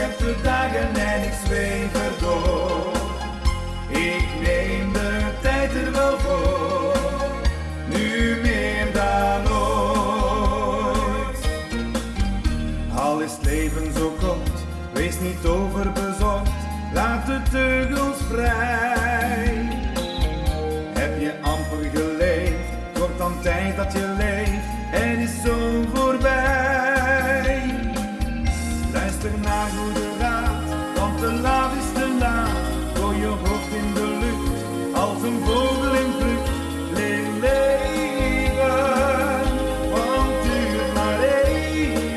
heb de dagen en ik zweef erdoor. Ik neem de tijd er wel voor, nu meer dan ooit. Al is het leven zo kort, wees niet overbezorgd, laat de teugels vrij. Heb je amper geleefd, wordt dan tijd dat je leeft en is zo voor Luister want te laat is te laat. Gooi je hoofd in de lucht, als een vogel in vlucht. Leer leven, want duurt maar even.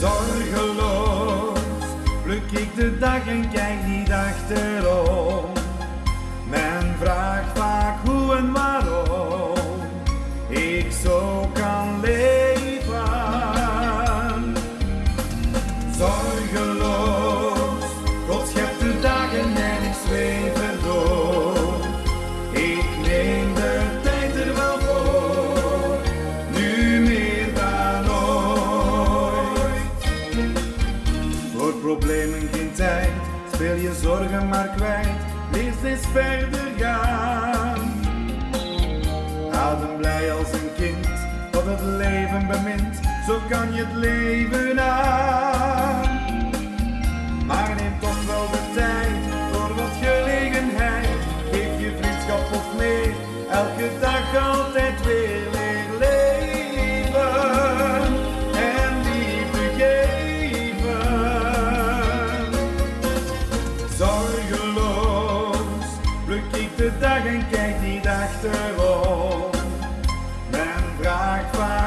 Zorgeloos pluk ik de dag en kijk niet achterom. Men vraagt vaak hoe en waarom Voor problemen geen tijd, speel je zorgen maar kwijt, leef eens verder gaan. Adem blij als een kind, dat het leven bemint, zo kan je het leven aan. Maar neem toch wel de tijd voor wat gelegenheid, geef je vriendschap of meer, elke dag altijd weer. Pluk ik de dag en kijk niet achterom. Men vraagt waar.